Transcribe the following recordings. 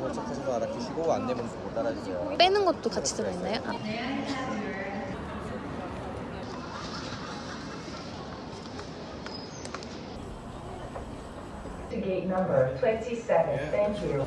생각하지 마 알아주시고 안내문 보고 따라주세요 빼는 것도 같이 들어있나요? 아. to gate number 27. Thank you.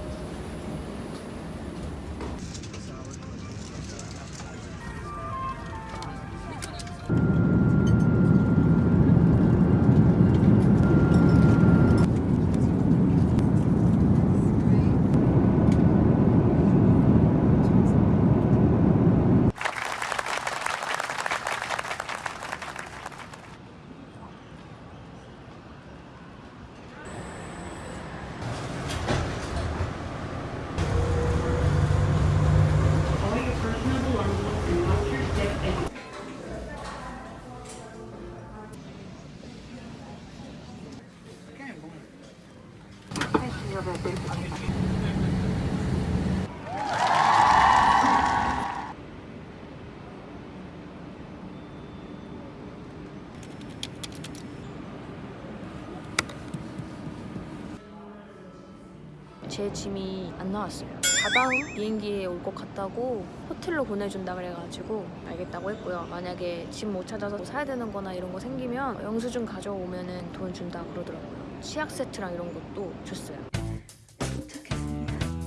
제 짐이 안 나왔어요. 다다음 비행기에 올 것 같다고 호텔로 보내준다 그래가지고 알겠다고 했고요. 만약에 짐 못 찾아서 뭐 사야 되는 거나 이런 거 생기면 영수증 가져오면은 돈 준다 그러더라고요. 치약 세트랑 이런 것도 줬어요.